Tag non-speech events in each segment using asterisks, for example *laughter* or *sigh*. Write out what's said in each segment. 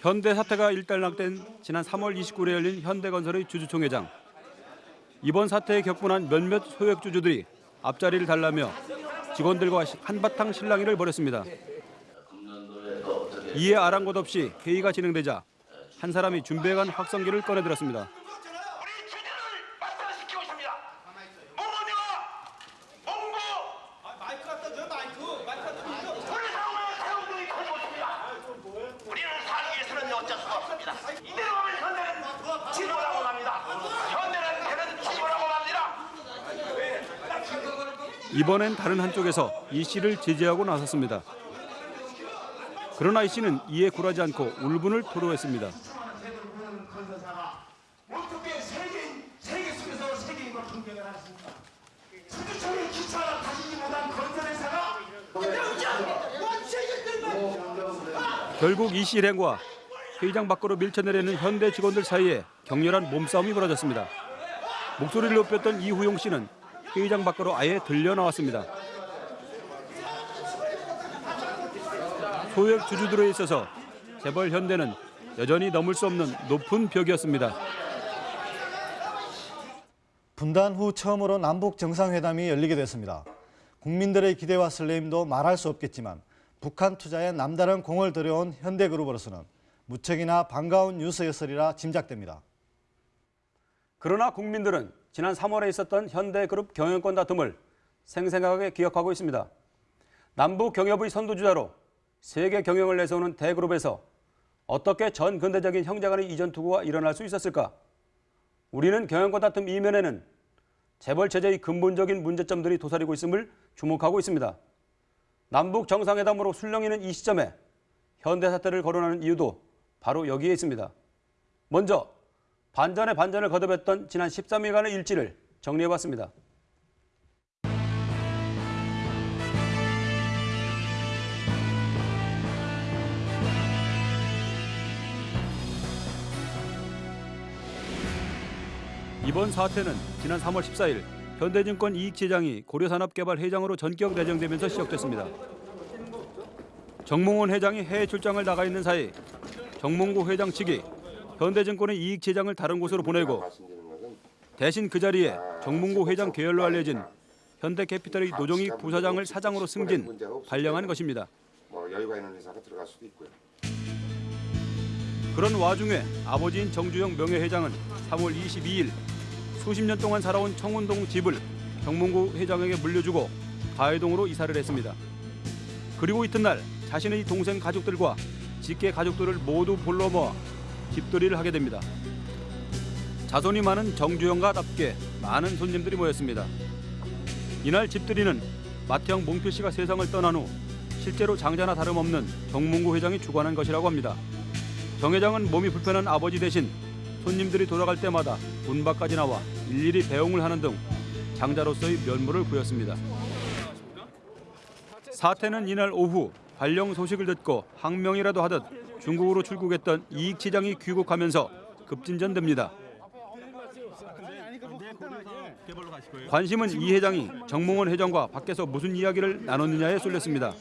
현대 사태가 일단락된 지난 3월 29일에 열린 현대건설의 주주총회장. 이번 사태에 격분한 몇몇 소액 주주들이 앞자리를 달라며 직원들과 한바탕 실랑이를 벌였습니다. 이에 아랑곳 없이 회의가 진행되자 한 사람이 준비해간 확성기를 꺼내들었습니다. 우리 주제를 마스터시키고 있습니다. 문문이와 봉구 마이크 갖다 줘 마이크 마이크 갖다 줘 우리 상황에 세운들이 커지고 있습니다. 우리는 살기 위해서는 어쩔 수가 없습니다. 이대로 하면 현대는 지도라고 합니다. 현대는 걔는 지도라고 합니다. 이번엔 다른 한쪽에서 이 씨를 제지하고 나섰습니다. 그러나 이 씨는 이에 굴하지 않고 울분을 토로했습니다. 결국 이 씨 일행과 회의장 밖으로 밀쳐내려는 현대 직원들 사이에 격렬한 몸싸움이 벌어졌습니다. 목소리를 높였던 이후용 씨는 회의장 밖으로 아예 들려 나왔습니다. 소액 주주들에 있어서 재벌 현대는 여전히 넘을 수 없는 높은 벽이었습니다. 분단 후 처음으로 남북 정상회담이 열리게 됐습니다. 국민들의 기대와 설레임도 말할 수 없겠지만 북한 투자에 남다른 공을 들여온 현대그룹으로서는 무척이나 반가운 뉴스였으리라 짐작됩니다. 그러나 국민들은 지난 3월에 있었던 현대그룹 경영권 다툼을 생생하게 기억하고 있습니다. 남북 경협의 선두주자로 세계 경영을 내세우는 대그룹에서 어떻게 전 근대적인 형제 간의 이전 투구가 일어날 수 있었을까? 우리는 경영권 다툼 이면에는 재벌 체제의 근본적인 문제점들이 도사리고 있음을 주목하고 있습니다. 남북 정상회담으로 술렁이는 이 시점에 현대 사태를 거론하는 이유도 바로 여기에 있습니다. 먼저 반전에 반전을 거듭했던 지난 13일간의 일지를 정리해봤습니다. 이번 사태는 지난 3월 14일 현대증권 이익재장이 고려산업개발 회장으로 전격 내정되면서 시작됐습니다. 정몽원 회장이 해외 출장을 나가 있는 사이 정몽구 회장 측이 현대증권의 이익 재장을 다른 곳으로 보내고 대신 그 자리에 정몽구 회장 계열로 알려진 현대캐피탈의 노종익 부사장을 사장으로 승진, 발령한 것입니다. 뭐 여유가 있는 회사가 들어갈 수도 있고요. 그런 와중에 아버지인 정주영 명예회장은 3월 22일 수십 년 동안 살아온 청운동 집을 정몽구 회장에게 물려주고 가해동으로 이사를 했습니다. 그리고 이튿날 자신의 동생 가족들과 직계 가족들을 모두 불러 모아 집들이를 하게 됩니다. 자손이 많은 정주영과답게 많은 손님들이 모였습니다. 이날 집들이는 마태형 몽필 씨가 세상을 떠난 후 실제로 장자나 다름없는 정몽구 회장이 주관한 것이라고 합니다. 정 회장은 몸이 불편한 아버지 대신 손님들이 돌아갈 때마다 문 밖까지 나와 일일이 배웅을 하는 등 장자로서의 면모를 보였습니다. 사태는 이날 오후 발령 소식을 듣고 항명이라도 하듯 중국으로 출국했던 이익치장이 귀국하면서 급진전됩니다. 관심은 이 회장이 정몽원 회장과 밖에서 무슨 이야기를 나눴느냐에 쏠렸습니다.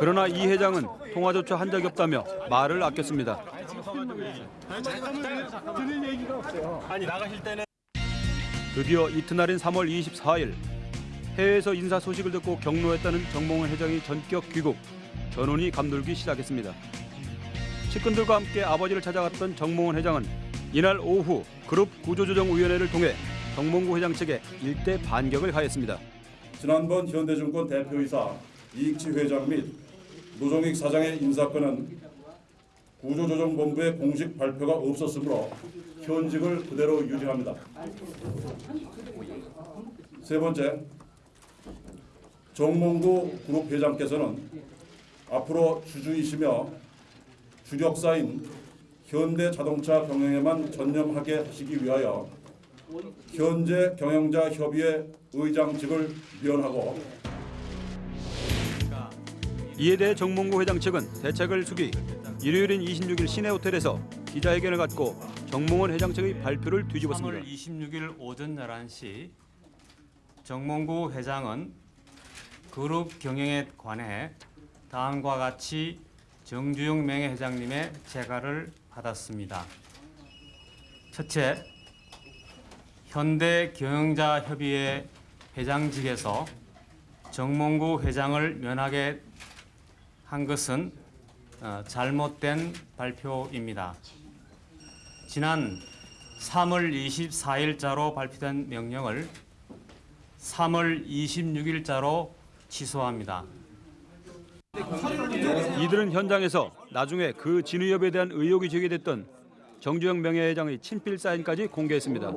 그러나 이 회장은 통화조차 한 적이 없다며 말을 아꼈습니다. 드디어 이튿날인 3월 24일 해외에서 인사 소식을 듣고 경로했다는 정몽원 회장이 전격 귀국, 전운이 감돌기 시작했습니다. 측근들과 함께 아버지를 찾아갔던 정몽원 회장은 이날 오후 그룹 구조조정위원회를 통해 정몽구 회장 측에 일대 반격을 가했습니다. 지난번 현대증권 대표이사 이익치 회장 및 노종익 사장의 인사권은 구조조정본부의 공식 발표가 없었으므로 현직을 그대로 유지합니다. 세 번째, 정몽구 그룹 회장께서는 앞으로 주주이시며 주력사인 현대자동차 경영에만 전념하게 하시기 위하여 현재 경영자 협의회 의장직을 위원하고 이에 대해 정몽구 회장 측은 대책을 숙의 일요일인 26일 시내 호텔에서 기자회견을 갖고 정몽원 회장 측의 발표를 3월 뒤집었습니다. 26일 오전 11시 정몽구 회장은 그룹 경영에 관해 다음과 같이 정주영 명예회장님의 재가를 받았습니다. 첫째, 현대경영자협의회 회장직에서 정몽구 회장을 면하게 한 것은 어, 잘못된 발표입니다. 지난 3월 24일자로 발표된 명령을 3월 26일자로 취소합니다. 이들은 현장에서 나중에 그 진위협에 대한 의혹이 제기됐던 정주영 명예회장의 친필 사인까지 공개했습니다.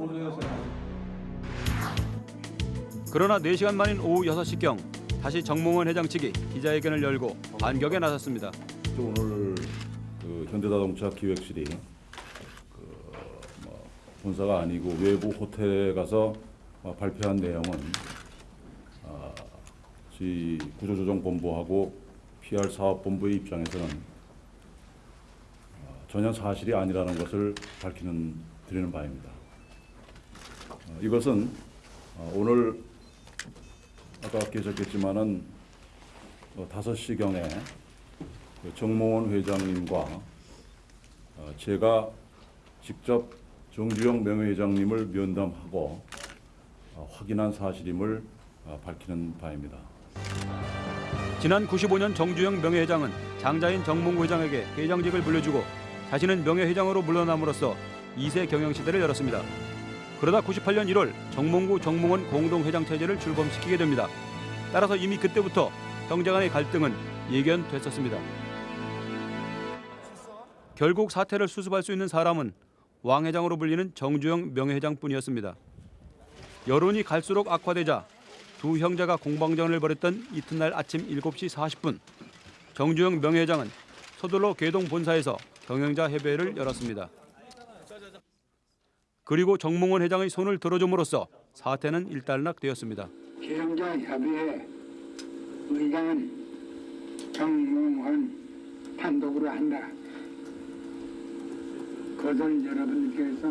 그러나 4시간 만인 오후 6시경 다시 정몽원 회장 측이 기자회견을 열고 반격에 나섰습니다. 오늘 그 현대자동차 기획실이 그 뭐 본사가 아니고 외부 호텔에 가서 어, 발표한 내용은 아, 구조조정본부하고 PR 사업본부의 입장에서는 어, 전혀 사실이 아니라는 것을 밝히는 드리는 바입니다. 어, 이것은 어, 오늘 아까 계셨겠지만은 어, 5시경에 그 정몽원 회장님과 어, 제가 직접 정주영 명예회장님을 면담하고 어, 확인한 사실임을 어, 밝히는 바입니다. 지난 95년 정주영 명예회장은 장자인 정몽구 회장에게 회장직을 물려주고 자신은 명예회장으로 물러남으로써 2세 경영시대를 열었습니다. 그러다 98년 1월 정몽구 정몽원 공동회장 체제를 출범시키게 됩니다. 따라서 이미 그때부터 형제 간의 갈등은 예견됐었습니다. 결국 사태를 수습할 수 있는 사람은 왕 회장으로 불리는 정주영 명예회장뿐이었습니다. 여론이 갈수록 악화되자 두 형제가 공방전을 벌였던 이튿날 아침 7시 40분 정주영 명예회장은 서둘러 계동 본사에서 경영자 협의회를 열었습니다. 그리고 정몽원 회장의 손을 들어줌으로써 사태는 일단락되었습니다. 기성자 협의회 의장은 정몽원 단독으로 한다. 그것을 여러분들께서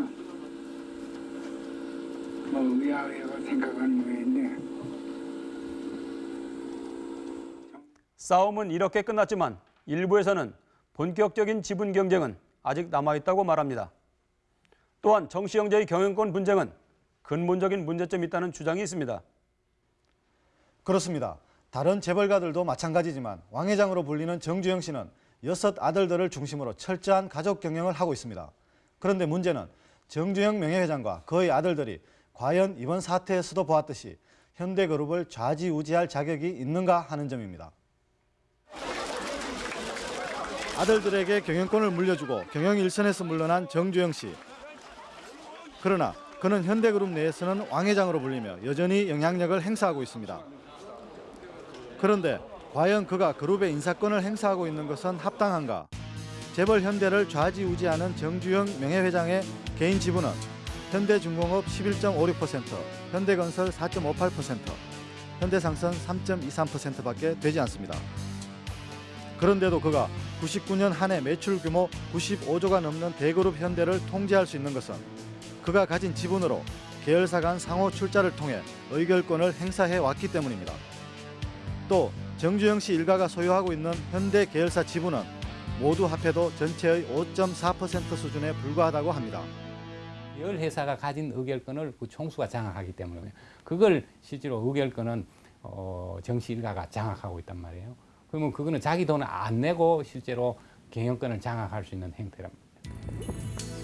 뭐 의아의하고 생각하는 거인데 싸움은 이렇게 끝났지만 일부에서는 본격적인 지분 경쟁은 아직 남아있다고 말합니다. 또한 정씨 형제의 경영권 분쟁은 근본적인 문제점이 있다는 주장이 있습니다. 그렇습니다. 다른 재벌가들도 마찬가지지만 왕 회장으로 불리는 정주영 씨는 여섯 아들들을 중심으로 철저한 가족 경영을 하고 있습니다. 그런데 문제는 정주영 명예회장과 그의 아들들이 과연 이번 사태에서도 보았듯이 현대그룹을 좌지우지할 자격이 있는가 하는 점입니다. 아들들에게 경영권을 물려주고 경영 일선에서 물러난 정주영 씨. 그러나 그는 현대그룹 내에서는 왕 회장으로 불리며 여전히 영향력을 행사하고 있습니다. 그런데 과연 그가 그룹의 인사권을 행사하고 있는 것은 합당한가? 재벌 현대를 좌지우지하는 정주영 명예회장의 개인 지분은 현대중공업 11.56%, 현대건설 4.58%, 현대상선 3.23%밖에 되지 않습니다. 그런데도 그가 99년 한 해 매출 규모 95조가 넘는 대그룹 현대를 통제할 수 있는 것은 그가 가진 지분으로 계열사 간 상호 출자를 통해 의결권을 행사해 왔기 때문입니다. 또 정주영 씨 일가가 소유하고 있는 현대 계열사 지분은 모두 합해도 전체의 5.4% 수준에 불과하다고 합니다. 열 회사가 가진 의결권을 그 총수가 장악하기 때문에 그걸 실제로 의결권은 어, 정씨 일가가 장악하고 있단 말이에요. 그러면 그거는 자기 돈을 안 내고 실제로 경영권을 장악할 수 있는 행태랍니다.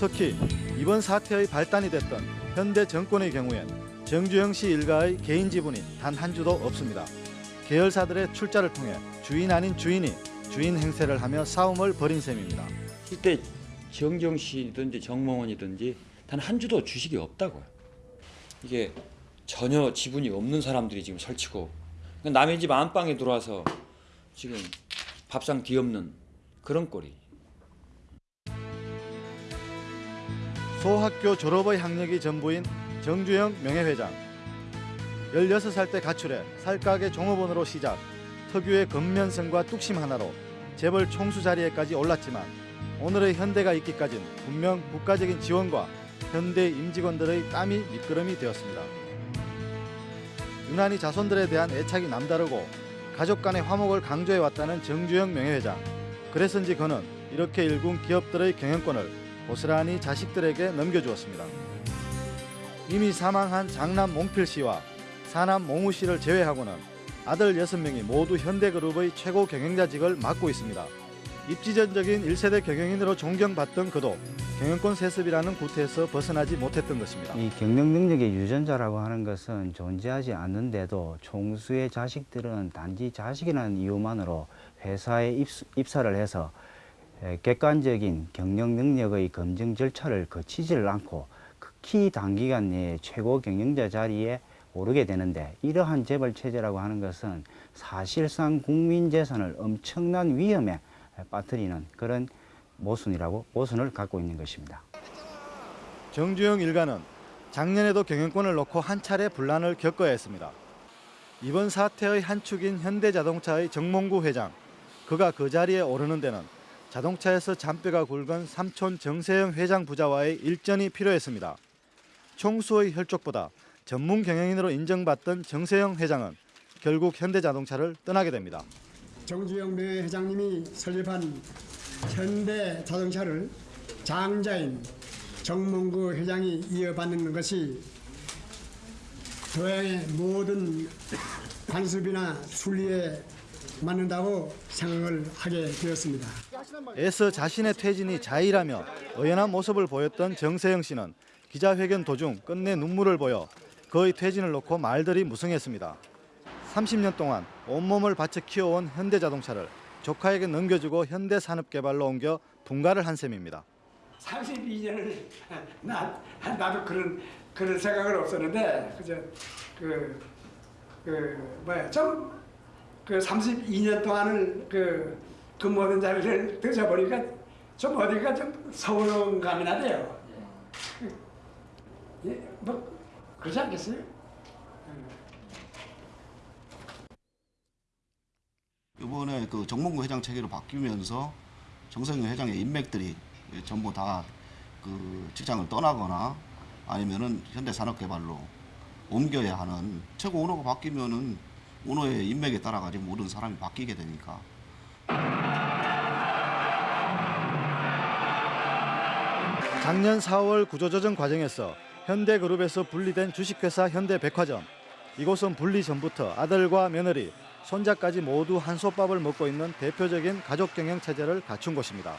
특히 이번 사태의 발단이 됐던 현대 정권의 경우엔 정주영 씨 일가의 개인 지분이 단 한 주도 없습니다. 계열사들의 출자를 통해 주인 아닌 주인이 주인 행세를 하며 싸움을 벌인 셈입니다. 이때 정정 씨든지 정몽원이든지 단 한 주도 주식이 없다고요. 이게 전혀 지분이 없는 사람들이 지금 설치고 그러니까 남의 집 안방에 들어와서 지금 밥상 뒤엎는 그런 꼴이. 소학교 졸업의 학력이 전부인 정주영 명예회장. 16살 때 가출해 살가게 종업원으로 시작, 특유의 근면성과 뚝심 하나로 재벌 총수 자리에까지 올랐지만 오늘의 현대가 있기까진 분명 국가적인 지원과 현대 임직원들의 땀이 밑거름이 되었습니다. 유난히 자손들에 대한 애착이 남다르고 가족 간의 화목을 강조해 왔다는 정주영 명예회장. 그래서인지 그는 이렇게 일군 기업들의 경영권을 고스란히 자식들에게 넘겨주었습니다. 이미 사망한 장남 몽필 씨와 사남 몽우 씨를 제외하고는 아들 6명이 모두 현대그룹의 최고 경영자직을 맡고 있습니다. 입지전적인 1세대 경영인으로 존경받던 그도 경영권 세습이라는 구태에서 벗어나지 못했던 것입니다. 이 경영 능력의 유전자라고 하는 것은 존재하지 않는데도 총수의 자식들은 단지 자식이라는 이유만으로 회사에 입수, 입사를 해서 에, 객관적인 경영 능력의 검증 절차를 거치지를 않고 극히 단기간 내에 최고 경영자 자리에 오르게 되는데 이러한 재벌 체제라고 하는 것은 사실상 국민 재산을 엄청난 위험에 빠뜨리는 그런 모순이라고 모순을 갖고 있는 것입니다. 정주영 일가는 작년에도 경영권을 놓고 한 차례 분란을 겪어야 했습니다. 이번 사태의 한 축인 현대자동차의 정몽구 회장. 그가 그 자리에 오르는 데는 자동차에서 잔뼈가 굵은 삼촌 정세영 회장 부자와의 일전이 필요했습니다. 총수의 혈족보다 전문 경영인으로 인정받던 정세영 회장은 결국 현대자동차를 떠나게 됩니다. 정주영 명예회장님이 설립한 현대 자동차를 장자인 정몽구 회장이 이어받는 것이 도양의 모든 관습이나 순리에 맞는다고 생각을 하게 되었습니다. 애써 자신의 퇴진이 자의라며 의연한 모습을 보였던 정세영 씨는 기자회견 도중 끝내 눈물을 보여 그의 퇴진을 놓고 말들이 무성했습니다. 30년 동안 온몸을 바쳐 키워온 현대자동차를 조카에게 넘겨주고 현대산업개발로 옮겨 분가를 한 셈입니다. 32년을 나 나도 그런 그런 생각은 없었는데 그저 그, 그 뭐야 좀 그 32년 동안을 그 근무하던 자리를 드셔보니까 좀 어디가 좀 서운한 감이 나네요. 예, 뭐 그렇지 않겠어요? 이번에 그 정몽구 회장 체계로 바뀌면서 정성영 회장의 인맥들이 전부 다 그 직장을 떠나거나 아니면은 현대산업개발로 옮겨야 하는 최고 오너가 바뀌면은 오너의 인맥에 따라 가지고 모든 사람이 바뀌게 되니까 작년 4월 구조조정 과정에서 현대그룹에서 분리된 주식회사 현대백화점. 이곳은 분리 전부터 아들과 며느리, 손자까지 모두 한솥밥을 먹고 있는 대표적인 가족 경영 체제를 갖춘 곳입니다.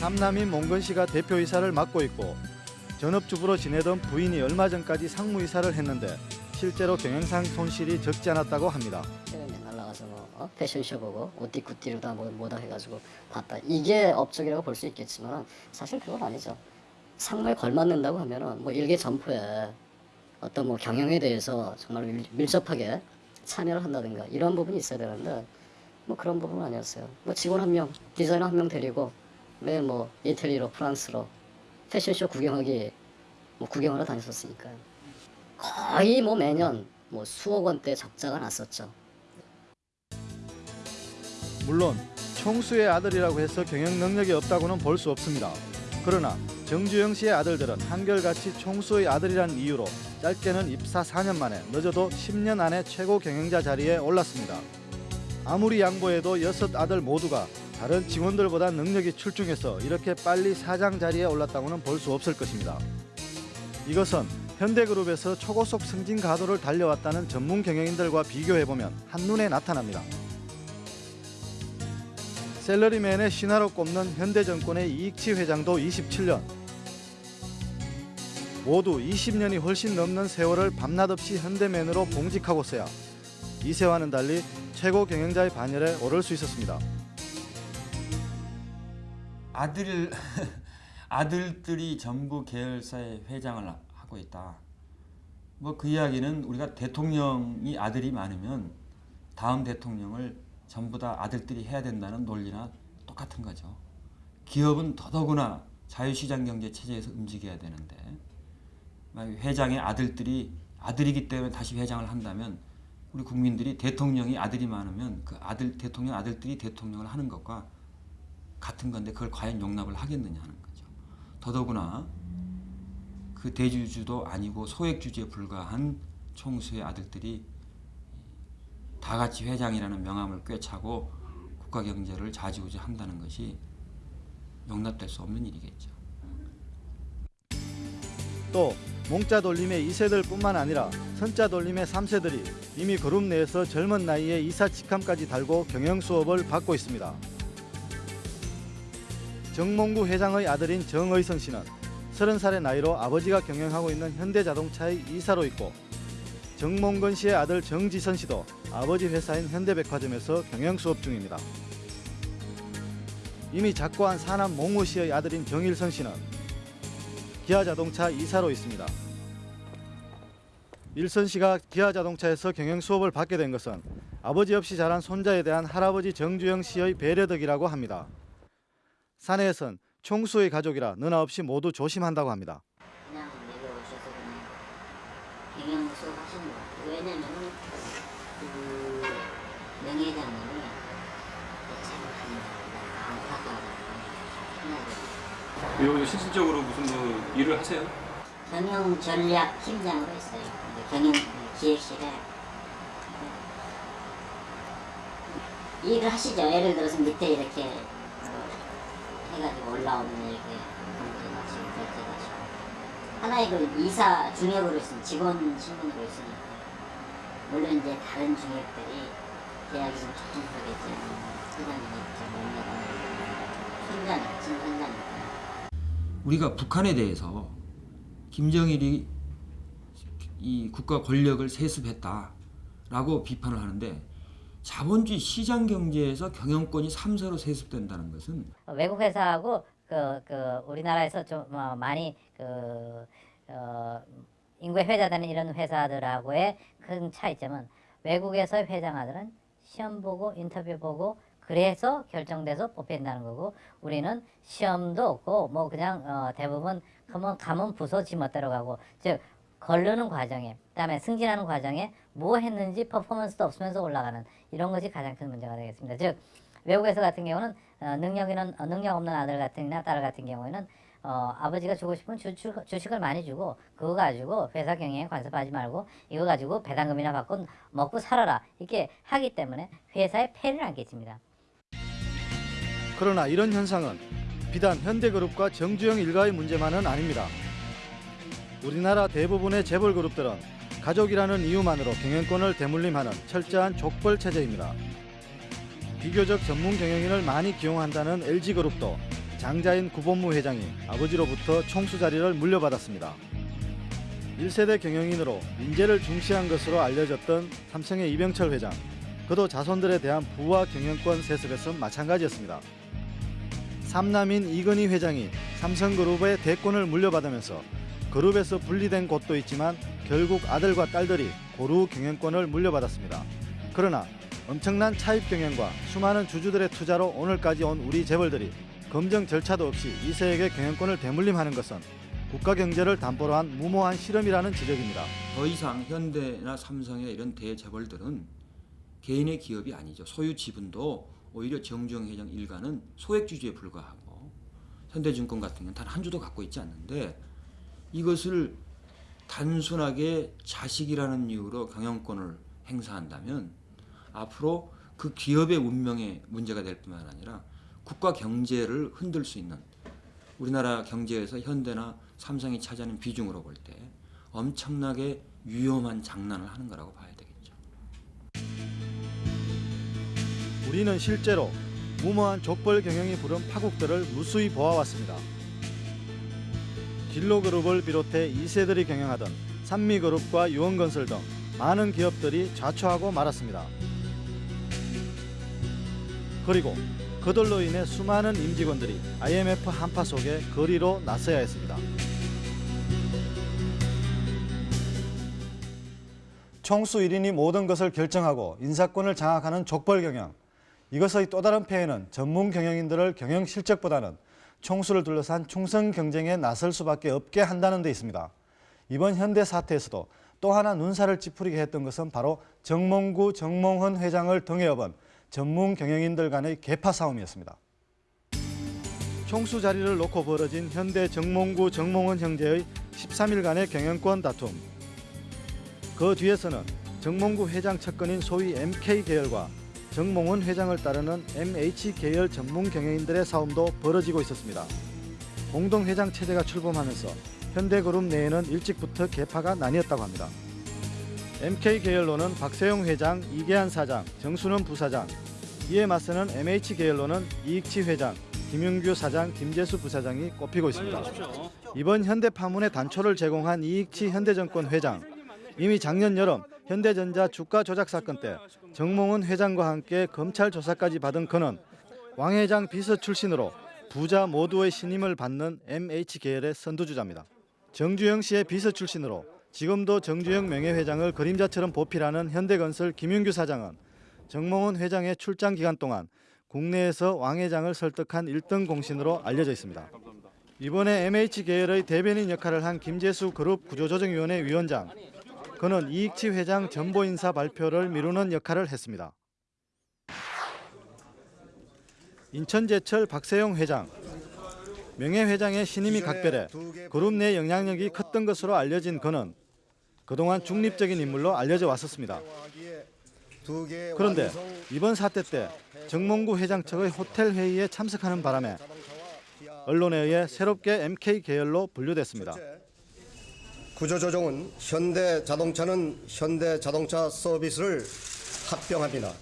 삼남인 몽건 씨가 대표이사를 맡고 있고 전업주부로 지내던 부인이 얼마 전까지 상무이사를 했는데 실제로 경영상 손실이 적지 않았다고 합니다. 뭐 어? 패션쇼 보고 옷띠 굿띠로 다 뭐 뭐다 해가지고 봤다. 이게 업적이라고 볼 수 있겠지만 사실 그건 아니죠. 상무에 걸맞는다고 하면 은 뭐 일개 점포에 어떤 뭐 경영에 대해서 정말 밀, 밀접하게 참여를 한다든가 이런 부분이 있어야 되는데 뭐 그런 부분은 아니었어요. 뭐 직원 한 명, 디자이너 한 명 데리고 매일 뭐 이태리로 프랑스로 패션쇼 구경하기 뭐 구경하러 다녔었으니까요. 거의 뭐 매년 뭐 수억 원대 적자가 났었죠. 물론 총수의 아들이라고 해서 경영 능력이 없다고는 볼 수 없습니다. 그러나 정주영 씨의 아들들은 한결같이 총수의 아들이라는 이유로 짧게는 입사 4년 만에 늦어도 10년 안에 최고 경영자 자리에 올랐습니다. 아무리 양보해도 여섯 아들 모두가 다른 직원들보다 능력이 출중해서 이렇게 빨리 사장 자리에 올랐다고는 볼 수 없을 것입니다. 이것은 현대그룹에서 초고속 승진 가도를 달려왔다는 전문 경영인들과 비교해보면 한눈에 나타납니다. 셀러리맨의 신화로 꼽는 현대정권의 이익치 회장도 27년 모두 20년이 훨씬 넘는 세월을 밤낮 없이 현대맨으로 봉직하고서야 이세와는 달리 최고 경영자의 반열에 오를 수 있었습니다. 아들 *laughs* 아들들이 전부 계열사의 회장을 하고 있다. 뭐 그 이야기는 우리가 대통령이 아들이 많으면 다음 대통령을 전부 다 아들들이 해야 된다는 논리나 똑같은 거죠. 기업은 더더구나 자유시장 경제 체제에서 움직여야 되는데 회장의 아들들이 아들이기 때문에 다시 회장을 한다면 우리 국민들이 대통령이 아들이 많으면 그 아들 대통령 아들들이 대통령을 하는 것과 같은 건데 그걸 과연 용납을 하겠느냐 하는 거죠. 더더구나 그 대주주도 아니고 소액주주에 불과한 총수의 아들들이 다 같이 회장이라는 명함을 꿰차고 국가 경제를 좌지우지 한다는 것이 용납될 수 없는 일이겠죠. 또 몽자 돌림의 2세들뿐만 아니라 선자 돌림의 3세들이 이미 그룹 내에서 젊은 나이에 이사 직함까지 달고 경영 수업을 받고 있습니다. 정몽구 회장의 아들인 정의선 씨는 30살의 나이로 아버지가 경영하고 있는 현대자동차의 이사로 있고 정몽근 씨의 아들 정지선 씨도 아버지 회사인 현대백화점에서 경영 수업 중입니다. 이미 작고한 사남 몽우 씨의 아들인 정일선 씨는 기아자동차 이사로 있습니다. 일선 씨가 기아자동차에서 경영 수업을 받게 된 것은 아버지 없이 자란 손자에 대한 할아버지 정주영 씨의 배려덕이라고 합니다. 사내에선 총수의 가족이라 누나 없이 모두 조심한다고 합니다. 그냥 내려오셔서 그냥 경영 수업 하시는 것 같아요. 왜냐면은 그 명예회장님이 잘못합니다. 여기 실질적으로 무슨 뭐 일을 하세요? 경영 전략 팀장으로 있어요. 경영 기획실에 일을 하시죠. 예를 들어서 밑에 이렇게 어, 해가지고 올라오는 이렇게 검증하시고 결제하시고 하나의 그 이사 중역으로 있으면 직원 신분으로 있으니까 물론 이제 다른 중역들이 계약이 좀 촉진하겠지 회장님이 좀 못내가 순간 진선자니까 우리가 북한에 대해서 김정일이 이 국가 권력을 세습했다라고 비판을 하는데 자본주의 시장 경제에서 경영권이 3사로 세습된다는 것은 외국 회사하고 그, 그 우리나라에서 좀 어, 많이 그 어, 인구에 회자되는 이런 회사들하고의 큰 차이점은 외국에서의 회장아들은 시험 보고 인터뷰 보고 그래서 결정돼서 뽑힌다는 거고 우리는 시험도 없고 뭐 그냥 어, 대부분 가면 가면 부서 지멋대로 가고 즉 걸르는 과정에 그다음에 승진하는 과정에 뭐 했는지 퍼포먼스도 없으면서 올라가는 이런 것이 가장 큰 문제가 되겠습니다. 즉 외국에서 같은 경우는 어, 능력 있는 어, 능력 없는 아들 같은이나 딸 같은 경우에는 어, 아버지가 주고 싶은 주식, 주식을 많이 주고 그거 가지고 회사 경영에 간섭하지 말고 이거 가지고 배당금이나 받고 먹고 살아라 이렇게 하기 때문에 회사에 폐를 안 끼칩니다. 그러나 이런 현상은 비단 현대그룹과 정주영 일가의 문제만은 아닙니다. 우리나라 대부분의 재벌 그룹들은 가족이라는 이유만으로 경영권을 대물림하는 철저한 족벌 체제입니다. 비교적 전문 경영인을 많이 기용한다는 LG그룹도 장자인 구본무 회장이 아버지로부터 총수 자리를 물려받았습니다. 1세대 경영인으로 인재를 중시한 것으로 알려졌던 삼성의 이병철 회장, 그도 자손들에 대한 부와 경영권 세습에서 마찬가지였습니다. 삼남인 이건희 회장이 삼성그룹의 대권을 물려받으면서 그룹에서 분리된 곳도 있지만 결국 아들과 딸들이 고루 경영권을 물려받았습니다. 그러나 엄청난 차입 경영과 수많은 주주들의 투자로 오늘까지 온 우리 재벌들이 검증 절차도 없이 이세에게 경영권을 대물림하는 것은 국가 경제를 담보로 한 무모한 실험이라는 지적입니다. 더 이상 현대나 삼성의 이런 대재벌들은 개인의 기업이 아니죠. 소유 지분도 오히려 정주영 회장 일가는 소액 주주에 불과하고 현대증권 같은 경우는 단 한 주도 갖고 있지 않는데 이것을 단순하게 자식이라는 이유로 경영권을 행사한다면 앞으로 그 기업의 운명에 문제가 될 뿐만 아니라 국가 경제를 흔들 수 있는 우리나라 경제에서 현대나 삼성이 차지하는 비중으로 볼 때 엄청나게 위험한 장난을 하는 거라고 봐야 되겠죠. 우리는 실제로 무모한 족벌 경영이 부른 파국들을 무수히 보아왔습니다. 길로그룹을 비롯해 2세들이 경영하던 산미그룹과 유원건설 등 많은 기업들이 좌초하고 말았습니다. 그리고 그들로 인해 수많은 임직원들이 IMF 한파 속에 거리로 나서야 했습니다. 총수 1인이 모든 것을 결정하고 인사권을 장악하는 족벌 경영. 이것의 또 다른 폐해는 전문 경영인들을 경영 실적보다는 총수를 둘러싼 충성 경쟁에 나설 수밖에 없게 한다는 데 있습니다. 이번 현대 사태에서도 또 하나 눈살을 찌푸리게 했던 것은 바로 정몽구, 정몽헌 회장을 등에 업은 전문 경영인들 간의 계파 싸움이었습니다. 총수 자리를 놓고 벌어진 현대 정몽구, 정몽헌 형제의 13일간의 경영권 다툼. 그 뒤에서는 정몽구 회장 측근인 소위 MK 계열과 정몽원 회장을 따르는 MH 계열 전문 경영인들의 싸움도 벌어지고 있었습니다. 공동 회장 체제가 출범하면서 현대그룹 내에는 일찍부터 계파가 나뉘었다고 합니다. MK 계열로는 박세용 회장, 이계한 사장, 정순원 부사장, 이에 맞서는 MH 계열로는 이익치 회장, 김윤규 사장, 김재수 부사장이 꼽히고 있습니다. 이번 현대 파문의 단초를 제공한 이익치 현대증권 회장, 이미 작년 여름 현대전자 주가 조작 사건 때 정몽은 회장과 함께 검찰 조사까지 받은 그는 왕 회장 비서 출신으로 부자 모두의 신임을 받는 MH 계열의 선두주자입니다. 정주영 씨의 비서 출신으로 지금도 정주영 명예회장을 그림자처럼 보필하는 현대건설 김윤규 사장은 정몽원 회장의 출장 기간 동안 국내에서 왕 회장을 설득한 1등 공신으로 알려져 있습니다. 이번에 MH 계열의 대변인 역할을 한 김재수 그룹 구조조정위원회 위원장, 그는 이익치 회장 전보 인사 발표를 미루는 역할을 했습니다. 인천제철 박세용 회장, 명예회장의 신임이 각별해 그룹 내 영향력이 컸던 것으로 알려진 그는 그동안 중립적인 인물로 알려져 왔었습니다. 그런데 이번 사태 때 정몽구 회장 측의 호텔 회의에 참석하는 바람에 언론에 의해 새롭게 MK 계열로 분류됐습니다. 구조조정은 현대자동차는 현대자동차 서비스를 합병합니다.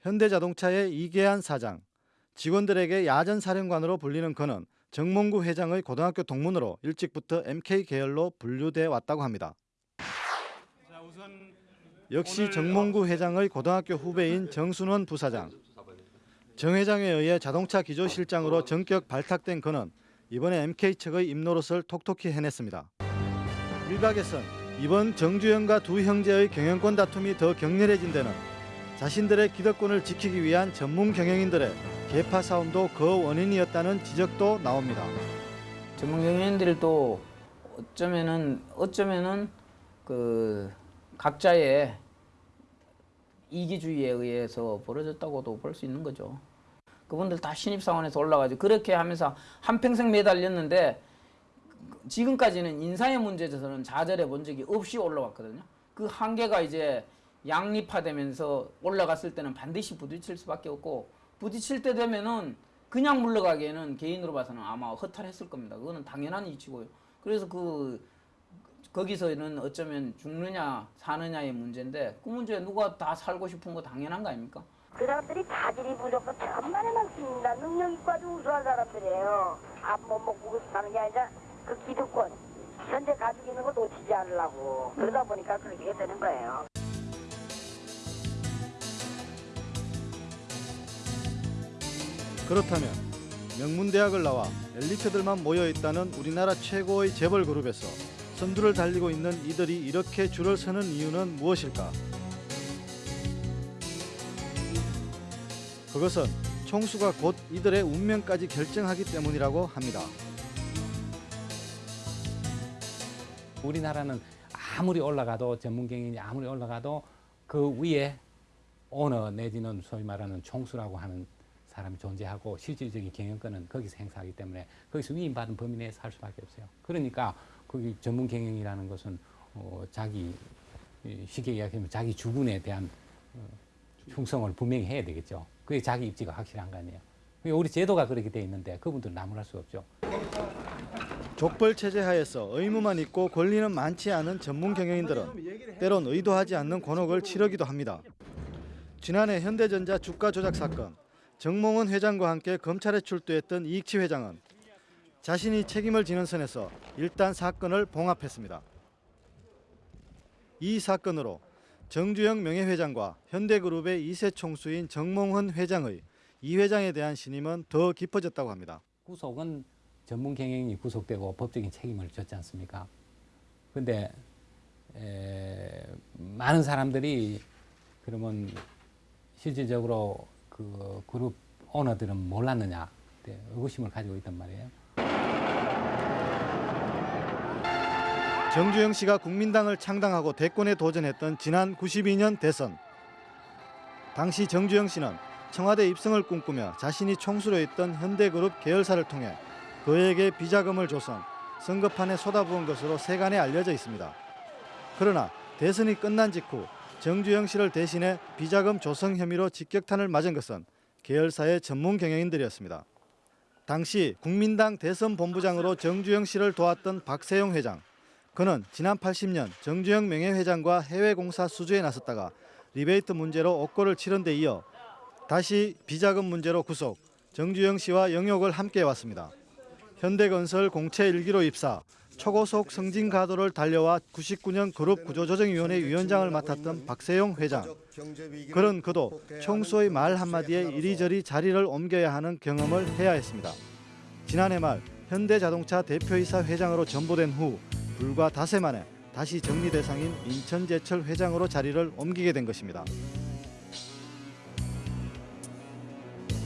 현대자동차의 이계한 사장, 직원들에게 야전 사령관으로 불리는 그는 정몽구 회장의 고등학교 동문으로 일찍부터 MK 계열로 분류돼 왔다고 합니다. 역시 정몽구 회장의 고등학교 후배인 정순원 부사장, 정 회장에 의해 자동차 기조실장으로 전격 발탁된 그는 이번에 MK 측의 입노릇을 톡톡히 해냈습니다. 일각에선 이번 정주영과 두 형제의 경영권 다툼이 더 격렬해진 데는 자신들의 기득권을 지키기 위한 전문 경영인들의 계파 싸움도 그 원인이었다는 지적도 나옵니다. 전문 경영인들도 어쩌면은 어쩌면은 그 각자의 이기주의에 의해서 벌어졌다고도 볼 수 있는 거죠. 그분들 다 신입사원에서 올라가지고 그렇게 하면서 한평생 매달렸는데 지금까지는 인사의 문제에서는 좌절해 본 적이 없이 올라왔거든요. 그 한계가 이제 양립화되면서 올라갔을 때는 반드시 부딪힐 수밖에 없고 부딪힐 때 되면은 그냥 물러가기에는 개인으로 봐서는 아마 허탈했을 겁니다. 그거는 당연한 이치고요. 그래서 그 거기서는 어쩌면 죽느냐 사느냐의 문제인데 그 문제 누가 다 살고 싶은 거 당연한 거 아닙니까? 그 사람들이 자질이 무조건 천만에 많습니다. 능력 있고 아주 우수한 사람들이에요. 밥못 먹고 사는 게 아니라 그 기득권, 현재 가지고 있는 거 놓치지 않으려고. 그러다 보니까 그렇게 되는 거예요. 그렇다면 명문대학을 나와 엘리트들만 모여있다는 우리나라 최고의 재벌 그룹에서 선두를 달리고 있는 이들이 이렇게 줄을 서는 이유는 무엇일까? 그것은 총수가 곧 이들의 운명까지 결정하기 때문이라고 합니다. 우리나라는 아무리 올라가도 전문 경영이 아무리 올라가도 그 위에 오너 내지는 소위 말하는 총수라고 하는 사람이 존재하고 실질적인 경영권은 거기서 행사하기 때문에 거기서 위임받은 범위 내에서 할 수밖에 없어요. 그러니까 거기 전문 경영이라는 것은 어, 자기 쉽게 이야기하면 자기 주군에 대한 어, 충성을 분명히 해야 되겠죠. 그게 자기 입지가 확실한 거 아니에요. 우리 제도가 그렇게 돼 있는데 그분들 나무랄 수 없죠. 족벌 체제 하에서 의무만 있고 권리는 많지 않은 전문 경영인들은 때론 의도하지 않는 곤혹을 치르기도 합니다. 지난해 현대전자 주가 조작 사건, 정몽원 회장과 함께 검찰에 출두했던 이익치 회장은 자신이 책임을 지는 선에서 일단 사건을 봉합했습니다. 이 사건으로 정주영 명예회장과 현대그룹의 2세 총수인 정몽헌 회장의 이 회장에 대한 신임은 더 깊어졌다고 합니다. 구속은 전문 경영이 구속되고 법적인 책임을 졌지 않습니까? 에, 많은 사람들이 그러면 실질적으로 그 그룹 오너들은 몰랐느냐 네, 의구심을 가지고 있단 말이에요. 정주영 씨가 국민당을 창당하고 대권에 도전했던 지난 92년 대선. 당시 정주영 씨는 청와대 입성을 꿈꾸며 자신이 총수로 있던 현대그룹 계열사를 통해 그에게 비자금을 줘선 선거판에 쏟아부은 것으로 세간에 알려져 있습니다. 그러나 대선이 끝난 직후 정주영 씨를 대신해 비자금 조성 혐의로 직격탄을 맞은 것은 계열사의 전문 경영인들이었습니다. 당시 국민당 대선 본부장으로 정주영 씨를 도왔던 박세용 회장. 그는 지난 80년 정주영 명예회장과 해외 공사 수주에 나섰다가 리베이트 문제로 옥고를 치른 데 이어 다시 비자금 문제로 구속, 정주영 씨와 영욕을 함께 해왔습니다. 현대건설 공채 일기로 입사, 초고속 승진 가도를 달려와 99년 그룹 구조조정위원회 위원장을 맡았던 박세용 회장. 그런 그도 총수의 말 한마디에 이리저리 자리를 옮겨야 하는 경험을 해야 했습니다. 지난해 말 현대자동차 대표이사 회장으로 전보된 후 불과 닷새 만에 다시 정리 대상인 인천제철 회장으로 자리를 옮기게 된 것입니다.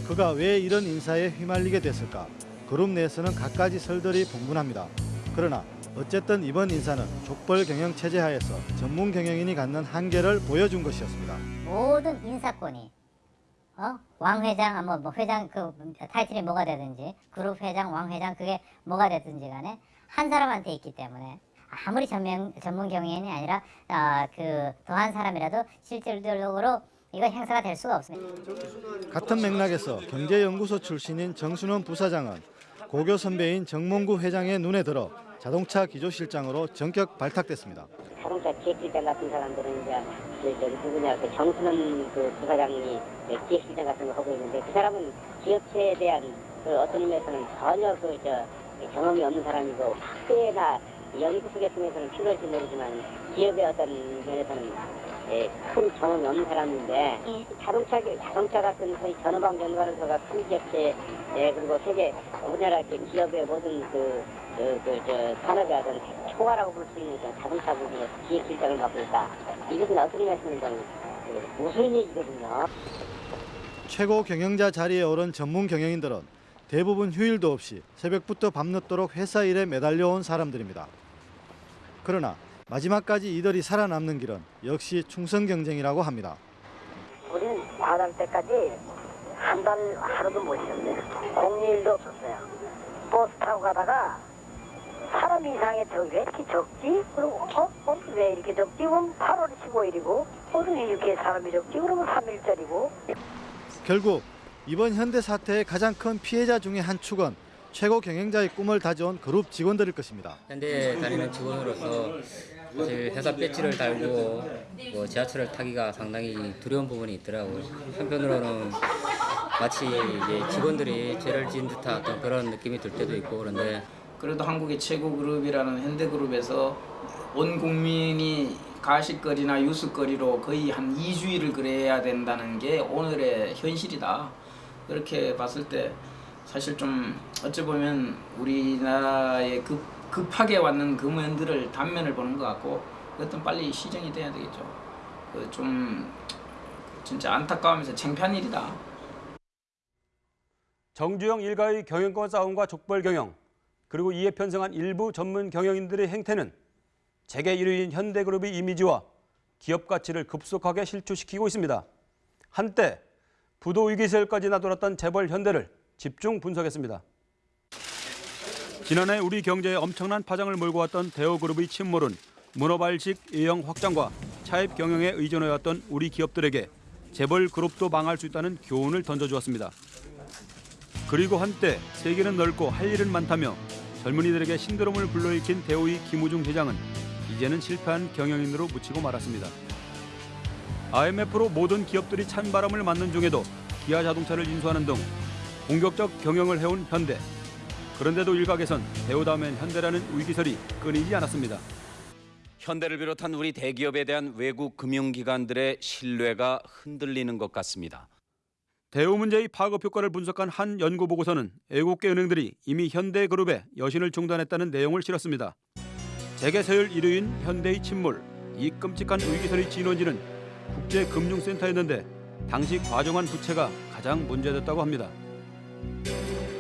그가 왜 이런 인사에 휘말리게 됐을까? 그룹 내에서는 갖가지 설들이 분분합니다. 그러나 어쨌든 이번 인사는 족벌 경영 체제 하에서 전문 경영인이 갖는 한계를 보여준 것이었습니다. 모든 인사권이 어? 왕 회장, 뭐, 뭐 회장 그 타이틀이 뭐가 되든지 그룹 회장, 왕 회장 그게 뭐가 되든지 간에 한 사람한테 있기 때문에 아무리 전문 전문 경영인이 아니라 아, 그 더 한 사람이라도 실질적으로 이거 행사가 될 수가 없습니다. 같은 맥락에서 경제연구소 출신인 정순원 부사장은 고교 선배인 정몽구 회장의 눈에 들어 자동차 기조실장으로 전격 발탁됐습니다. 자동차 기획실장 같은 사람들은 이제 그 저기 누구냐 그 정순원 그 부사장이 기획실장 같은 거 하고 있는데 그 사람은 기업체에 대한 그 어떤 의미에서는 전혀 그저 경험이 없는 사람이고 학교나 연구소 계통에서는 필요할지 모르지만 기업의 어떤 면에서는 예, 큰 경험이 없는 사람인데 이 자동차 자동차 같은 소위 전후방 연구하는서가 큰 기업체 예, 그리고 세계 우리나라 기업의 모든 그 그, 그, 저, 산업의 어떤 초과라고 볼 수 있는 그 자동차 부분에 기획 실장을 맡고 있다. 이것은 어떻게 말씀드리면 그 무슨 얘기거든요. 최고 경영자 자리에 오른 전문 경영인들은 대부분 휴일도 없이 새벽부터 밤늦도록 회사 일에 매달려온 사람들입니다. 그러나 마지막까지 이들이 살아남는 길은 역시 충성 경쟁이라고 합니다. 우리는 과달 때까지 한 달 하루도 못 쉬었어요. 공휴일도 없었어요. 버스 타고 가다가 사람 이상의 저왜 이렇게 적지? 그리고 어? 어? 왜 이렇게 적지? 그럼 8월 15일이고 오늘 이렇게 사람이 적지? 그러면 3일짜리고 결국 이번 현대 사태의 가장 큰 피해자 중의 한 축은 최고 경영자의 꿈을 다져온 그룹 직원들일 것입니다. 현대에 다니는 직원으로서 사실 회사 배지를 달고 뭐 지하철을 타기가 상당히 두려운 부분이 있더라고요. 한편으로는 마치 이제 직원들이 죄를 지은 듯한 어떤 그런 느낌이 들 때도 있고 그런데 그래도 한국의 최고 그룹이라는 현대그룹에서 온 국민이 가식거리나 유스거리로 거의 한 2주일을 그래야 된다는 게 오늘의 현실이다. 그렇게 봤을 때 사실 좀 어찌 보면 우리나라에 급, 급하게 왔는 그 면들을 단면을 보는 것 같고 그것은 빨리 시정이 돼야 되겠죠. 그 좀 진짜 안타까우면서 창피한 일이다. 정주영 일가의 경영권 싸움과 족벌 경영 그리고 이에 편성한 일부 전문 경영인들의 행태는 재계 1위인 현대그룹의 이미지와 기업 가치를 급속하게 실추시키고 있습니다. 한때 부도 위기 세까지 나돌았던 재벌 현대를 집중 분석했습니다. 지난해 우리 경제에 엄청난 파장을 몰고 왔던 대우그룹의 침몰은 문어발식 예형 확장과 차입 경영에 의존해왔던 우리 기업들에게 재벌 그룹도 망할 수 있다는 교훈을 던져주었습니다. 그리고 한때 세계는 넓고 할 일은 많다며 젊은이들에게 신드롬을 불러일으킨 대우의 김우중 회장은 이제는 실패한 경영인으로 묻히고 말았습니다. IMF로 모든 기업들이 찬바람을 맞는 중에도 기아 자동차를 인수하는 등 공격적 경영을 해온 현대. 그런데도 일각에선 대우 다음엔 현대라는 위기설이 끊이지 않았습니다. 현대를 비롯한 우리 대기업에 대한 외국 금융기관들의 신뢰가 흔들리는 것 같습니다. 대우 문제의 파급 효과를 분석한 한 연구 보고서는 애국계 은행들이 이미 현대그룹의 여신을 중단했다는 내용을 실었습니다. 재계 서열 1위인 현대의 침몰, 이 끔찍한 위기설의 진원지는 국제금융센터였는데 당시 과정한 부채가 가장 문제됐다고 합니다.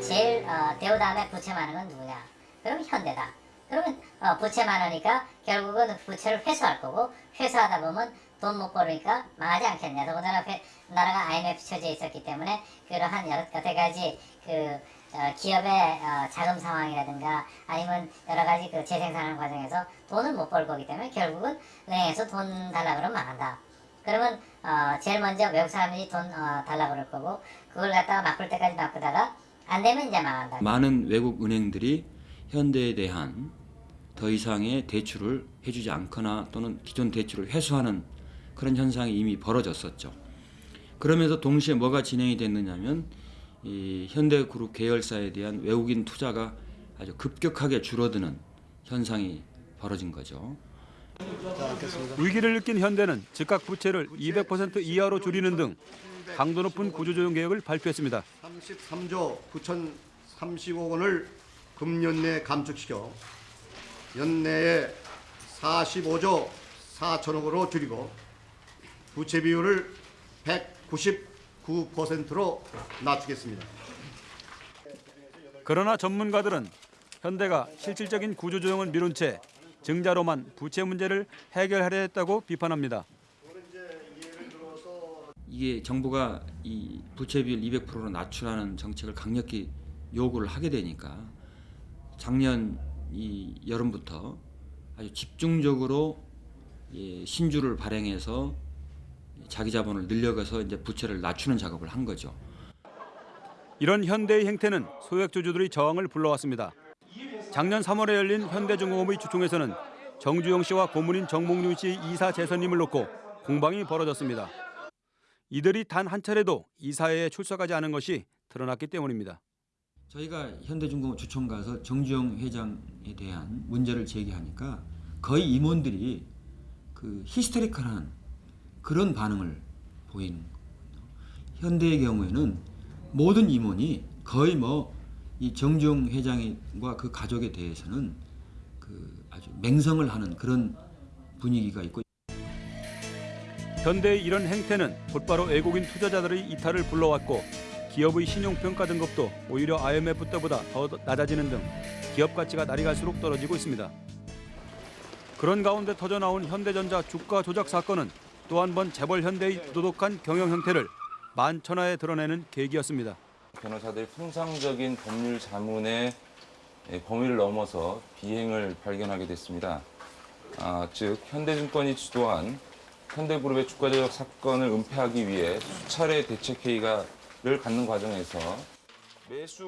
제일 어, 대우 다음에 부채 많은 건 누구냐? 그럼 현대다. 그러면 어, 부채 많으니까 결국은 부채를 회수할 거고 회수하다 보면 돈 못 벌으니까 망하지 않겠냐. 더군다나 회, 나라가 IMF 처지에 있었기 때문에 그러한 여러 여러 가지 그 어, 기업의 어, 자금 상황이라든가 아니면 여러 가지 그 재생산하는 과정에서 돈을 못 벌 거기 때문에 결국은 은행에서 돈 달라 그러면 망한다. 그러면 어, 제일 먼저 외국 사람들이 돈 어, 달라고 그럴 거고 그걸 갖다가 바꿀 때까지 바꾸다가 안 되면 이제 망한다. 많은 외국 은행들이 현대에 대한 더 이상의 대출을 해주지 않거나 또는 기존 대출을 회수하는 그런 현상이 이미 벌어졌었죠. 그러면서 동시에 뭐가 진행이 됐느냐면 이 현대그룹 계열사에 대한 외국인 투자가 아주 급격하게 줄어드는 현상이 벌어진 거죠. 위기를 느낀 현대는 즉각 부채를 200% 이하로 줄이는 등 강도 높은 구조조정 계획을 발표했습니다. 33조 9,030억 원을 금년 내 감축시켜 연내에 45조 4천억으로 줄이고 부채 비율을 199%로 낮추겠습니다. 그러나 전문가들은 현대가 실질적인 구조조정을 미룬 채 증자로만 부채 문제를 해결하려 했다고 비판합니다. 이게 정부가 이 부채 비율 200%로 낮추라는 정책을 강력히 요구를 하게 되니까 작년 이 여름부터 아주 집중적으로 예, 신주를 발행해서 자기 자본을 늘려가서 이제 부채를 낮추는 작업을 한 거죠. 이런 현대의 행태는 소액주주들의 저항을 불러왔습니다. 작년 3월에 열린 현대중공업의 주총에서는 정주영 씨와 고문인 정몽준 씨 이사 재선임을 놓고 공방이 벌어졌습니다. 이들이 단 한 차례도 이사회에 출석하지 않은 것이 드러났기 때문입니다. 저희가 현대중공업 주총 가서 정주영 회장에 대한 문제를 제기하니까 거의 임원들이 그 히스테리컬한 그런 반응을 보이는 거거든요. 현대의 경우에는 모든 임원이 거의 뭐 이 정주영 회장과 그 가족에 대해서는 그 아주 맹성을 하는 그런 분위기가 있고 현대의 이런 행태는 곧바로 외국인 투자자들의 이탈을 불러왔고 기업의 신용평가 등급도 오히려 IMF 때보다 더 낮아지는 등 기업 가치가 날이 갈수록 떨어지고 있습니다. 그런 가운데 터져나온 현대전자 주가 조작 사건은 또 한 번 재벌 현대의 도덕한 경영 형태를 만천하에 드러내는 계기였습니다. 변호사들이 통상적인 법률 자문의 범위를 넘어서 비행을 발견하게 됐습니다. 아, 즉 현대증권이 주도한 현대그룹의 주가 조작 사건을 은폐하기 위해 수차례 대책회의를 갖는 과정에서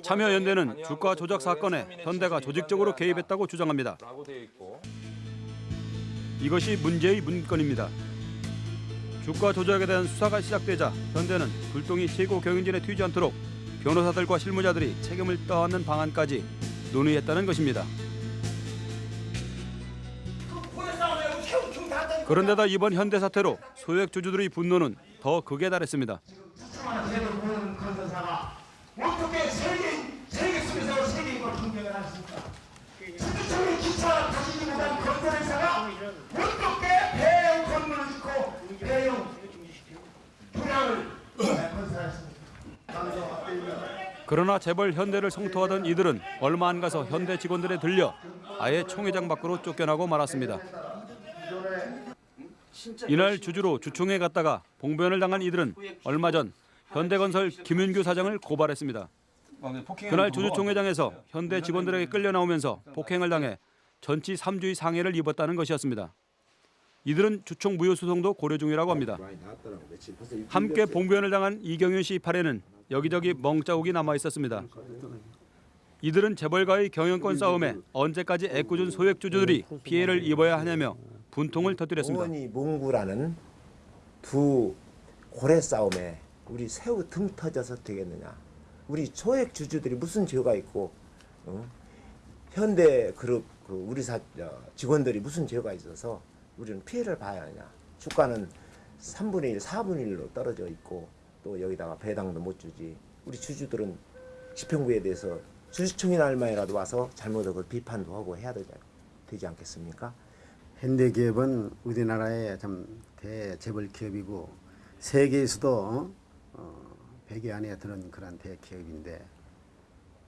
참여연대는 주가 조작 사건에 현대가 조직적으로 개입했다고 주장합니다. 이것이 문제의 문건입니다. 주가 조작에 대한 수사가 시작되자 현대는 불똥이 최고 경영진에 튀지 않도록 변호사들과 실무자들이 책임을 떠안는 방안까지 논의했다는 것입니다. 그런데다 이번 현대 사태로 소액 주주들의 분노는 더 극에 달했습니다. 대형 건물을? 그러나 재벌 현대를 성토하던 이들은 얼마 안 가서 현대 직원들에 들려 아예 총회장 밖으로 쫓겨나고 말았습니다. 이날 주주로 주총에 갔다가 봉변을 당한 이들은 얼마 전 현대건설 김윤규 사장을 고발했습니다. 그날 주주총회장에서 현대 직원들에게 끌려 나오면서 폭행을 당해 전치 3주의 상해를 입었다는 것이었습니다. 이들은 주총 무효 소송도 고려 중이라고 합니다. 함께 봉변을 당한 이경윤 씨 팔에는 여기저기 멍자국이 남아 있었습니다. 이들은 재벌가의 경영권 싸움에 언제까지 애꿎은 소액 주주들이 피해를 입어야 하냐며 분통을 터뜨렸습니다. 오원이 몽구라는 두 고래 싸움에 우리 새우 등 터져서 되겠느냐? 우리 소액 주주들이 무슨 죄가 있고 어? 현대 그룹 그 우리 사 어, 직원들이 무슨 죄가 있어서 우리는 피해를 봐야 하냐? 주가는 3분의 1, 4분의 1로 떨어져 있고 또 여기다가 배당도 못 주지. 우리 주주들은 집행부에 대해서 주주총회 날만이라도 와서 잘못한 걸 비판도 하고 해야 되지, 않겠습니까? 현대기업은 우리나라의 참 대재벌 기업이고 세계에서도 어, 100여 안에 드는 그런 대기업인데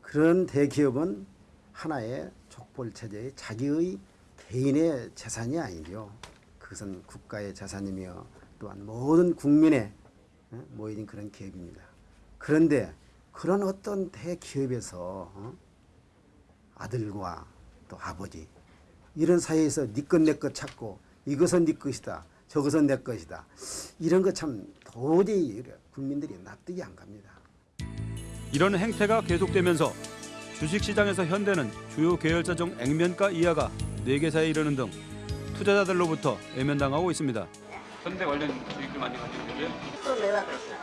그런 대기업은 하나의 족벌 체제의 자기의 개인의 재산이 아니죠. 그것은 국가의 재산이며 또한 모든 국민의 어, 모인 그런 기업입니다. 그런데 그런 어떤 대기업에서 어? 아들과 또 아버지 이런 사이에서 네것내것 찾고 이것은 네 것이다. 저것은 내 것이다. 이런 거 참 도저히 국민들이 납득이 안 갑니다. 이런 행태가 계속되면서 주식시장에서 현대는 주요 계열사 중 액면가 이하가 4개사에 이르는 등 투자자들로부터 외면당하고 있습니다. 현대 관련 주식들 많이 가지고 계세요? 또 내가 그랬어.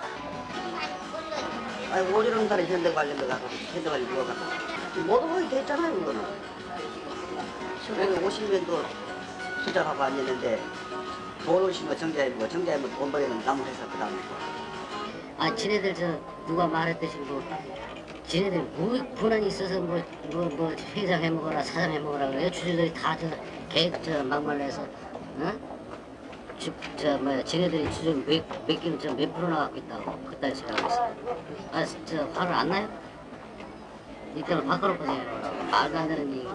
아니 오리는 달에 현대 관련돼 가고 현대 관련 누가 갖고 모든 거이 됐잖아요 이거는. 1950년도 투자하고 앉았는데 돈 오신 거 정자해보고 정자해보고 돈 벌이는 남은 회사 그 다음에 아 지네들 저 누가 말했듯이 뭐 지네들 뭐 불안이 있어서 뭐 뭐 뭐 회장 해먹어라 사장 해먹어라 그래요 주주들이 다저 계획 저 막말내서 어? 저 뭐야 지네들이 주주 몇, 몇 개는 저몇 프로나 갖고 있다고 그따위 소리 하고 있어 아저 화를 안 나요? 이때는 바꿔놓고 요 말도 안 되는 얘기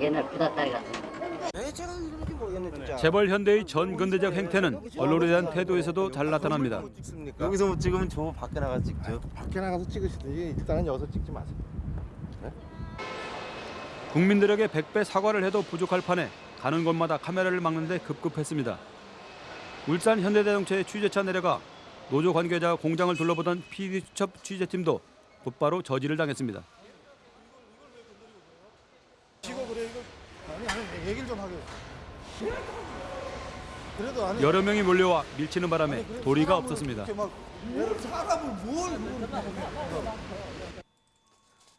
옛날 부다따리 같은 거. 진짜. 재벌 현대의 전근대적 행태는 언론에 대한 태도에서도 잘 나타납니다. 여기서 못 찍으면 저 밖에 나가서 찍죠. 밖에 나가서 찍으시든지 일단은 여기서 찍지 마세요. 국민들에게 100배 사과를 해도 부족할 판에 가는 곳마다 카메라를 막는데 급급했습니다. 울산 현대자동차의 취재차 내려가 노조 관계자 공장을 둘러보던 PD수첩 취재팀도 곧바로 저지를 당했습니다. 여러 명이 몰려와 밀치는 바람에 도리가 없었습니다.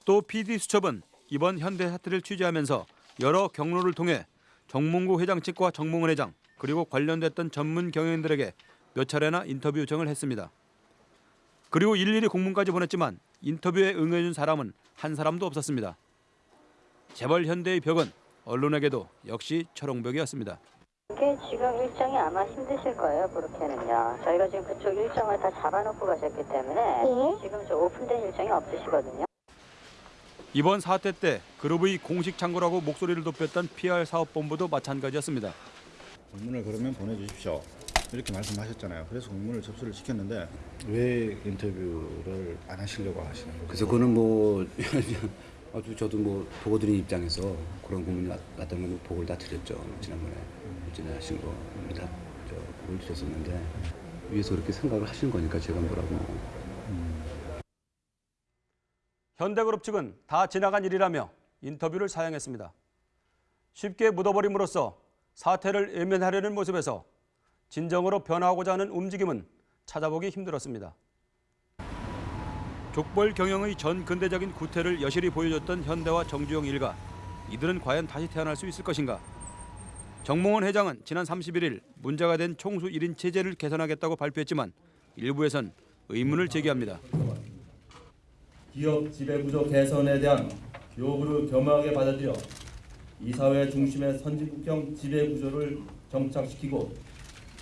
또 PD수첩은 이번 현대 사태를 취재하면서 여러 경로를 통해 정몽구 회장 측과 정몽원 회장 그리고 관련됐던 전문 경영인들에게 몇 차례나 인터뷰 요청을 했습니다. 그리고 일일이 공문까지 보냈지만 인터뷰에 응해준 사람은 한 사람도 없었습니다. 재벌 현대의 벽은 언론에게도 역시 철옹벽이었습니다. 이게 지금 일정이 아마 힘드실 거예요, 그렇게는요. 저희가 지금 그쪽 일정을 다 잡아놓고 가셨기 때문에 지금 저 오픈된 일정이 없으시거든요. 이번 사태 때 그룹의 공식 창구라고 목소리를 높였던 PR 사업본부도 마찬가지였습니다. 공문을 그러면 보내주십시오. 이렇게 말씀하셨잖아요. 그래서 공문을 접수를 시켰는데 왜 인터뷰를 안 하시려고 하시는 거죠? 그래서 그거는 뭐 *laughs* 아주 저도 뭐 보고 드린 입장에서 그런 고민이 왔- 왔던 건 보고를 다 드렸죠. 지난번에 지나신 거 다 보고를 드렸었는데 위에서 그렇게 생각을 하시는 거니까 제가 뭐라고 현대그룹 측은 다 지나간 일이라며 인터뷰를 사양했습니다. 쉽게 묻어버림으로써 사태를 외면하려는 모습에서 진정으로 변화하고자 하는 움직임은 찾아보기 힘들었습니다. 족벌 경영의 전 근대적인 구태를 여실히 보여줬던 현대와 정주영 일가 이들은 과연 다시 태어날 수 있을 것인가? 정몽원 회장은 지난 31일 문제가 된 총수 1인 체제를 개선하겠다고 발표했지만 일부에선 의문을 제기합니다. 기업 지배구조 개선에 대한 요구를 겸허하게 받아들여 이사회 중심의 선진국형 지배구조를 정착시키고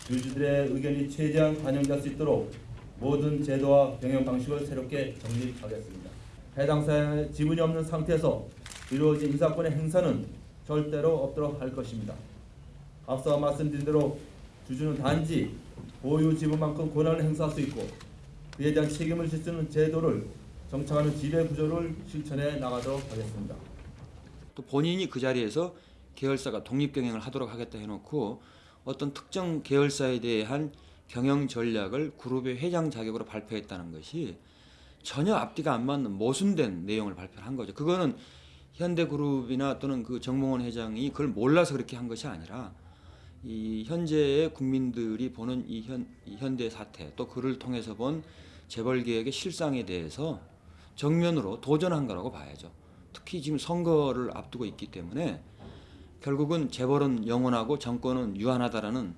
주주들의 의견이 최대한 반영될 수 있도록 모든 제도와 경영 방식을 새롭게 정립하겠습니다. 해당 사양의 지분이 없는 상태에서 이루어진 인사권의 행사는 절대로 없도록 할 것입니다. 앞서 말씀드린 대로 주주는 단지 보유 지분만큼 권한을 행사할 수 있고 그에 대한 책임을 질 수 있는 제도를 정착하는 지배 구조를 실천해 나가도록 하겠습니다. 또 본인이 그 자리에서 계열사가 독립 경영을 하도록 하겠다 해놓고 어떤 특정 계열사에 대한 경영 전략을 그룹의 회장 자격으로 발표했다는 것이 전혀 앞뒤가 안 맞는 모순된 내용을 발표한 거죠. 그거는 현대그룹이나 또는 그 정몽원 회장이 그걸 몰라서 그렇게 한 것이 아니라 이 현재의 국민들이 보는 이, 현, 이 현대 사태 또 그를 통해서 본 재벌 개혁의 실상에 대해서 정면으로 도전한 거라고 봐야죠. 특히 지금 선거를 앞두고 있기 때문에 결국은 재벌은 영원하고 정권은 유한하다라는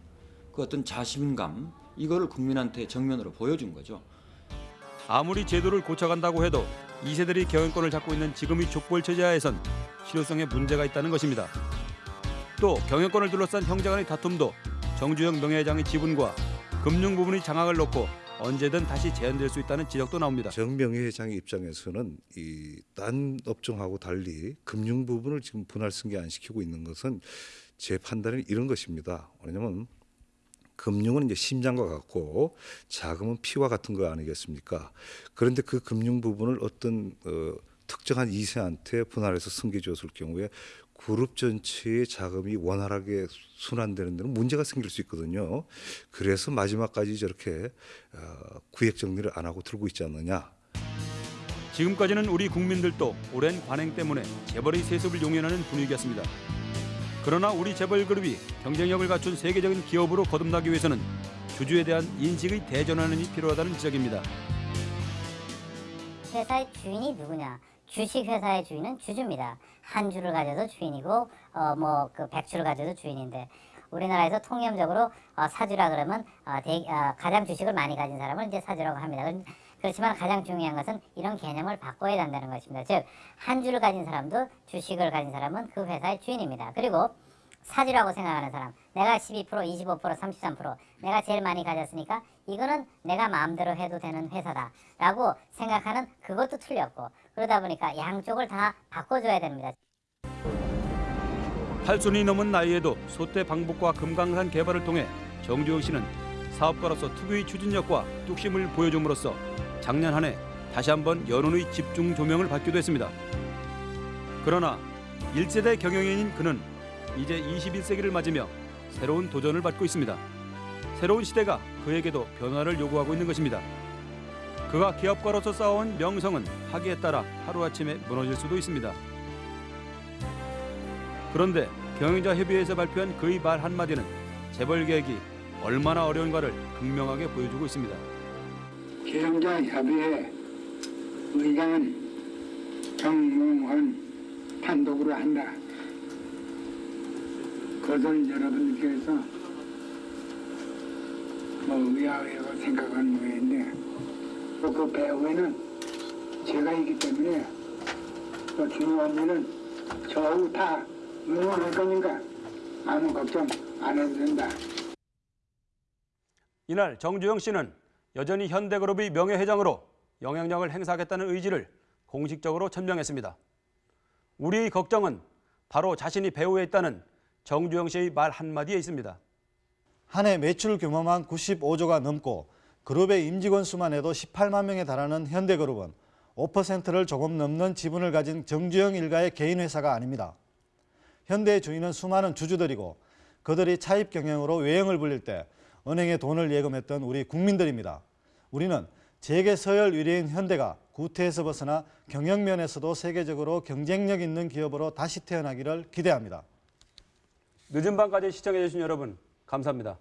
그 어떤 자신감 이거를 국민한테 정면으로 보여준 거죠. 아무리 제도를 고쳐간다고 해도 2세들이 경영권을 잡고 있는 지금의 족벌 체제하에선 실효성에 문제가 있다는 것입니다. 또 경영권을 둘러싼 형제 간의 다툼도 정주영 명예회장의 지분과 금융 부분의 장악을 놓고 언제든 다시 재현될 수 있다는 지적도 나옵니다. 정명희 회장의 입장에서는 이 딴 업종하고 달리 금융 부분을 지금 분할 승계 안 시키고 있는 것은 제 판단은 이런 것입니다. 왜냐하면 금융은 이제 심장과 같고 자금은 피와 같은 거 아니겠습니까? 그런데 그 금융 부분을 어떤 어, 특정한 이세한테 분할해서 승계 줬을 경우에 그룹 전체의 자금이 원활하게 순환되는 데는 문제가 생길 수 있거든요. 그래서 마지막까지 저렇게 어, 구획 정리를 안 하고 들고 있지 않느냐. 지금까지는 우리 국민들도 오랜 관행 때문에 재벌의 세습을 용인하는 분위기였습니다. 그러나 우리 재벌 그룹이 경쟁력을 갖춘 세계적인 기업으로 거듭나기 위해서는 주주에 대한 인식의 대전환이 필요하다는 지적입니다. 회사의 주인이 누구냐? 주식 회사의 주인은 주주입니다. 한 주를 가져도 주인이고 어 뭐그 백주를 가져도 주인인데 우리나라에서 통념적으로 어, 사주라 그러면 어, 대, 어, 가장 주식을 많이 가진 사람을 이제 사주라고 합니다. 그렇지만 가장 중요한 것은 이런 개념을 바꿔야 한다는 것입니다. 즉 한 주를 가진 사람도 주식을 가진 사람은 그 회사의 주인입니다. 그리고 사주라고 생각하는 사람 내가 12% 25% 33% 내가 제일 많이 가졌으니까 이거는 내가 마음대로 해도 되는 회사다 라고 생각하는 그것도 틀렸고 그러다 보니까 양쪽을 다 바꿔줘야 됩니다. 8순이 넘은 나이에도 소대 방북과 금강산 개발을 통해 정주영 씨는 사업가로서 특유의 추진력과 뚝심을 보여줌으로써 작년 한 해 다시 한번 여론의 집중 조명을 받기도 했습니다. 그러나 1세대 경영인인 그는 이제 21세기를 맞으며 새로운 도전을 받고 있습니다. 새로운 시대가 그에게도 변화를 요구하고 있는 것입니다. 그가 기업가로서 쌓아온 명성은 하기에 따라 하루아침에 무너질 수도 있습니다. 그런데 경영자 협의회에서 발표한 그의 말 한마디는 재벌 계획이 얼마나 어려운가를 극명하게 보여주고 있습니다. 경영자 협의회 의장은 정몽헌 단독으로 한다. 그것을 여러분께서 뭐 의아하고 생각하는 모양인데 또그 배후에는 제가 있기 때문에 또 중요한 일은 저하고 다 응원할 거니까 아무 걱정 안 해도 된다. 이날 정주영 씨는 여전히 현대그룹의 명예회장으로 영향력을 행사하겠다는 의지를 공식적으로 천명했습니다. 우리의 걱정은 바로 자신이 배후에 있다는 정주영 씨의 말 한마디에 있습니다. 한 해 매출 규모만 95조가 넘고 그룹의 임직원 수만 해도 18만 명에 달하는 현대그룹은 5%를 조금 넘는 지분을 가진 정주영 일가의 개인 회사가 아닙니다. 현대의 주인은 수많은 주주들이고 그들이 차입 경영으로 외형을 불릴 때 은행에 돈을 예금했던 우리 국민들입니다. 우리는 재계 서열 위례인 현대가 구태에서 벗어나 경영면에서도 세계적으로 경쟁력 있는 기업으로 다시 태어나기를 기대합니다. 늦은 밤까지 시청해주신 여러분 감사합니다.